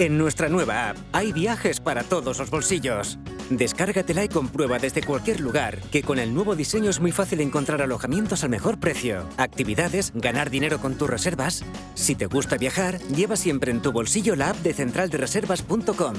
En nuestra nueva app hay viajes para todos los bolsillos. Descárgatela y comprueba desde cualquier lugar que con el nuevo diseño es muy fácil encontrar alojamientos al mejor precio, actividades, ganar dinero con tus reservas. Si te gusta viajar, lleva siempre en tu bolsillo la app de centraldereservas.com.